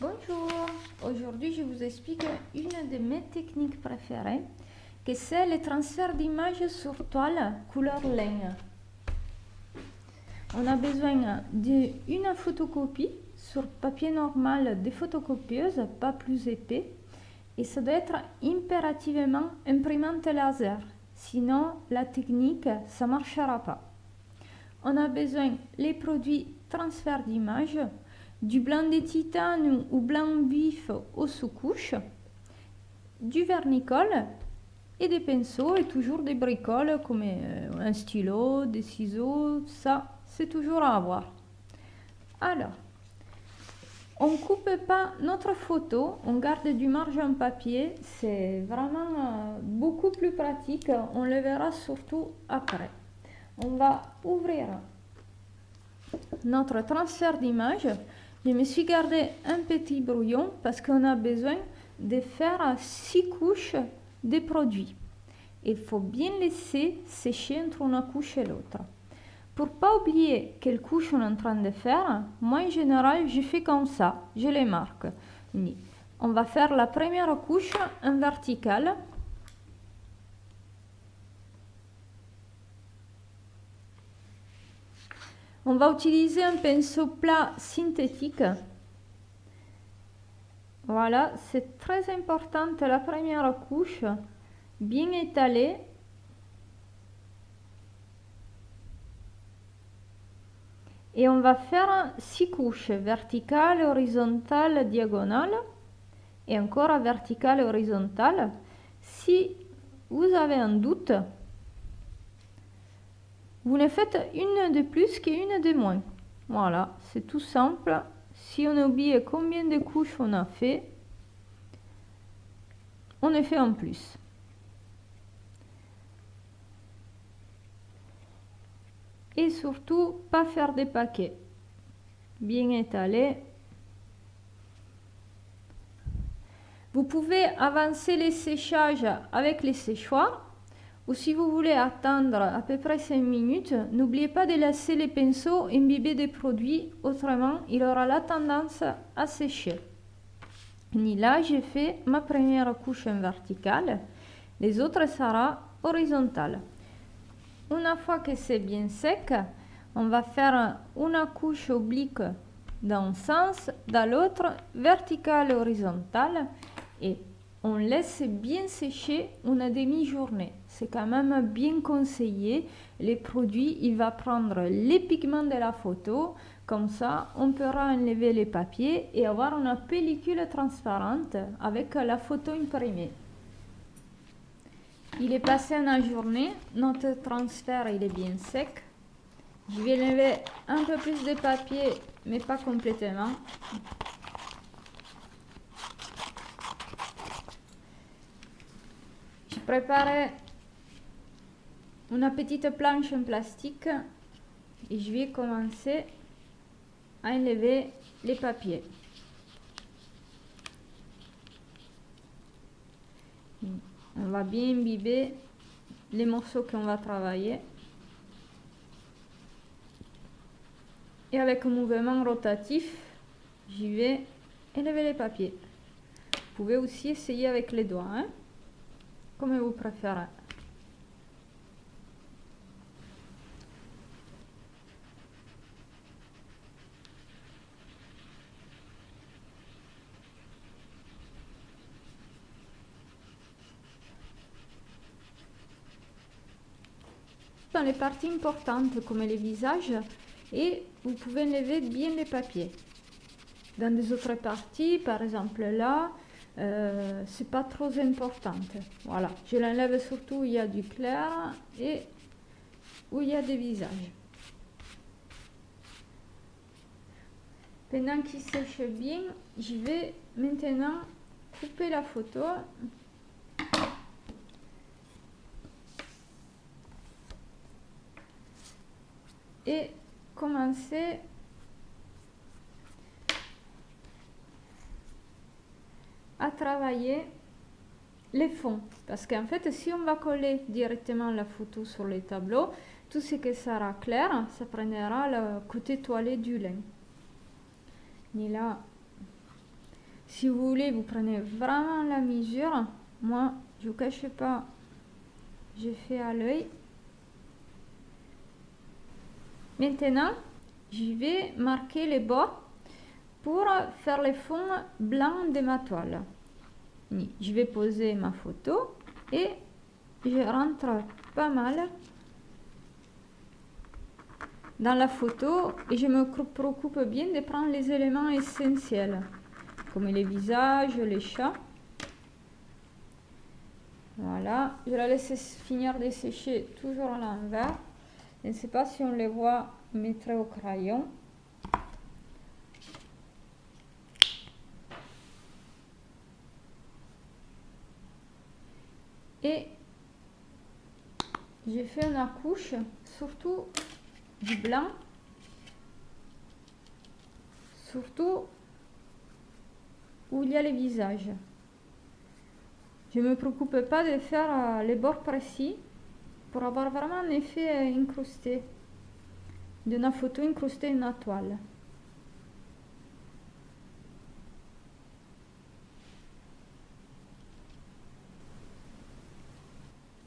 Bonjour, aujourd'hui je vous explique une de mes techniques préférées, que c'est le transfert d'images sur toile couleur laine. On a besoin d'une photocopie sur papier normal de photocopieuse, pas plus épais, et ça doit être impérativement imprimante laser, sinon la technique ça marchera pas. On a besoin les produits transfert d'image, du blanc de titane ou blanc vif aux sous-couches, du vernicole et des pinceaux et toujours des bricoles comme euh, un stylo, des ciseaux, ça c'est toujours à avoir. Alors, on ne coupe pas notre photo, on garde du marge en papier, c'est vraiment euh, beaucoup plus pratique, on le verra surtout après. On va ouvrir notre transfert d'image. Je me suis gardé un petit brouillon parce qu'on a besoin de faire six couches de produits. Il faut bien laisser sécher entre une couche et l'autre. Pour pas oublier quelle couche on est en train de faire, moi en général je fais comme ça, je les marque. On va faire la première couche en verticale On va utiliser un pinceau plat synthétique. Voilà, c'est très important la première couche, bien étalée. Et on va faire six couches, verticales, horizontales, diagonales, et encore verticale, horizontale. Si vous avez un doute, vous ne faites une de plus qu'une de moins. Voilà, c'est tout simple. Si on oublie combien de couches on a fait, on en fait en plus. Et surtout, pas faire des paquets. Bien étalés. Vous pouvez avancer les séchages avec les séchoirs ou si vous voulez attendre à peu près 5 minutes, n'oubliez pas de laisser les pinceaux imbiber des produits, autrement il aura la tendance à sécher. Ni là, j'ai fait ma première couche verticale, les autres seront horizontales. Une fois que c'est bien sec, on va faire une couche oblique dans un sens, dans l'autre verticale horizontale et on laisse bien sécher une demi-journée. C'est quand même bien conseillé. Les produits, il va prendre les pigments de la photo. Comme ça, on pourra enlever les papiers et avoir une pellicule transparente avec la photo imprimée. Il est passé une journée. Notre transfert, il est bien sec. Je vais enlever un peu plus de papier, mais pas complètement. Préparer une petite planche en plastique et je vais commencer à enlever les papiers. On va bien imbiber les morceaux qu'on va travailler. Et avec un mouvement rotatif, j'y vais enlever les papiers. Vous pouvez aussi essayer avec les doigts. Hein comme vous préférez. Dans les parties importantes comme les visages et vous pouvez lever bien les papiers. Dans des autres parties, par exemple là, euh, c'est pas trop important. Voilà, je l'enlève surtout où il y a du clair et où il y a des visages. Pendant qu'il sèche bien, je vais maintenant couper la photo. Et commencer à travailler les fonds. Parce qu'en fait, si on va coller directement la photo sur les tableaux, tout ce qui sera clair, ça prendra le côté toilé du lin. Et là, Si vous voulez, vous prenez vraiment la mesure. Moi, je ne vous cache pas, j'ai fait à l'œil. Maintenant, je vais marquer les bords pour faire les fonds blancs de ma toile. Je vais poser ma photo et je rentre pas mal dans la photo et je me préoccupe bien de prendre les éléments essentiels comme les visages, les chats. Voilà, je la laisse finir de sécher toujours à l'envers. Je ne sais pas si on les voit, mettre au crayon. Et j'ai fait une couche, surtout du blanc, surtout où il y a les visages. Je ne me préoccupe pas de faire euh, les bords précis pour avoir vraiment un effet euh, incrusté d'une photo incrustée dans la toile.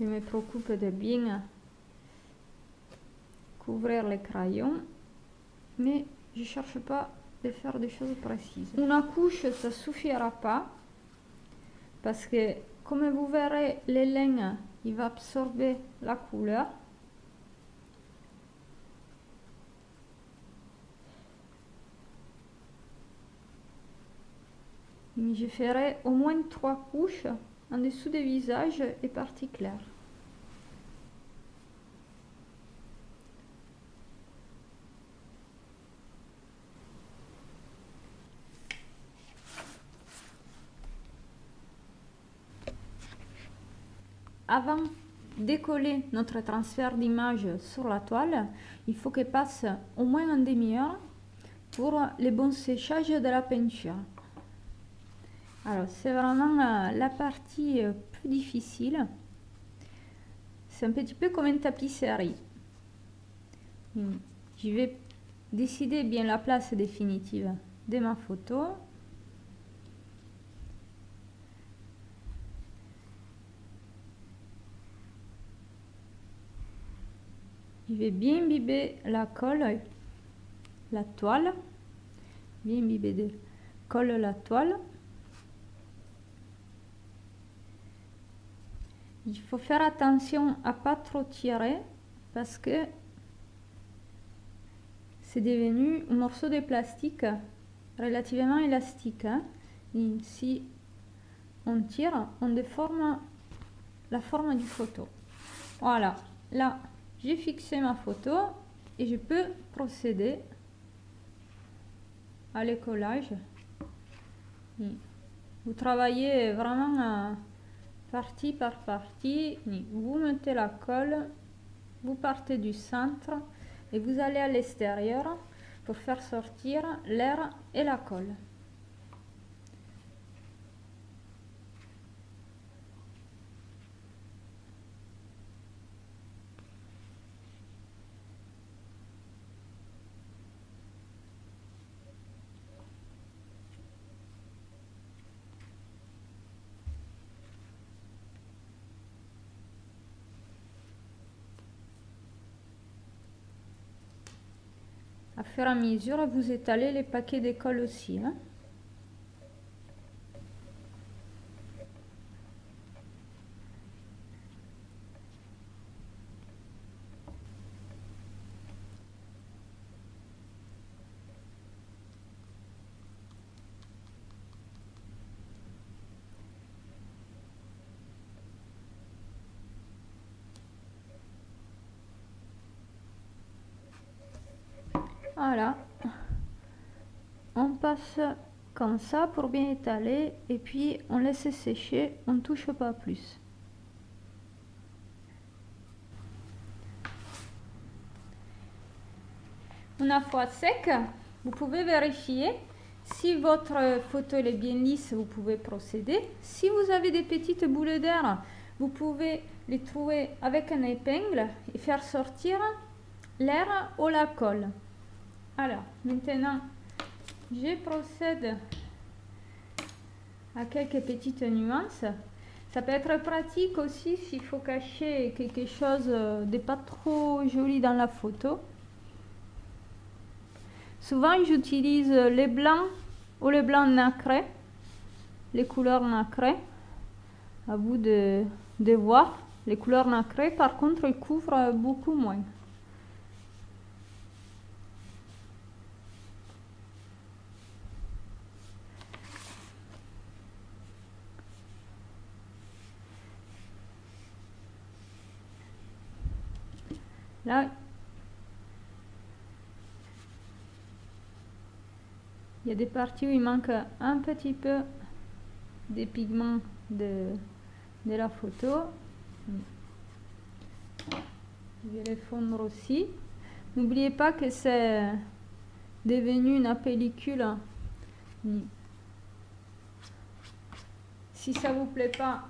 Je me préoccupe de bien couvrir les crayons, mais je ne cherche pas de faire des choses précises. Une couche, ça suffira pas, parce que comme vous verrez, les laine, il va absorber la couleur. je ferai au moins trois couches en dessous des visages et parties claires. Avant de coller notre transfert d'image sur la toile, il faut qu'elle passe au moins un demi-heure pour le bon séchage de la peinture. Alors, c'est vraiment euh, la partie euh, plus difficile. C'est un petit peu comme une tapisserie. Hmm. Je vais décider bien la place définitive de ma photo. Je vais bien imbiber la colle, la toile, bien imbiber de colle la toile. Il faut faire attention à pas trop tirer parce que c'est devenu un morceau de plastique relativement élastique. Hein. si on tire, on déforme la forme du photo. Voilà, là j'ai fixé ma photo et je peux procéder à l'écollage. Vous travaillez vraiment partie par partie, vous mettez la colle, vous partez du centre et vous allez à l'extérieur pour faire sortir l'air et la colle. À fur et à mesure, vous étalez les paquets d'école aussi. Hein. Voilà. On passe comme ça pour bien étaler et puis on laisse sécher, on ne touche pas plus. Une fois sec, vous pouvez vérifier si votre photo est bien lisse, vous pouvez procéder. Si vous avez des petites boules d'air, vous pouvez les trouver avec un épingle et faire sortir l'air ou la colle. Alors, maintenant, je procède à quelques petites nuances. Ça peut être pratique aussi s'il faut cacher quelque chose de pas trop joli dans la photo. Souvent, j'utilise les blancs ou les blancs nacrés, les couleurs nacrées. À vous de, de voir. Les couleurs nacrées, par contre, elles couvrent beaucoup moins. Là, il y a des parties où il manque un petit peu des pigments de, la photo. Je vais les fondre aussi. N'oubliez pas que c'est devenu une pellicule. Si ça vous plaît pas,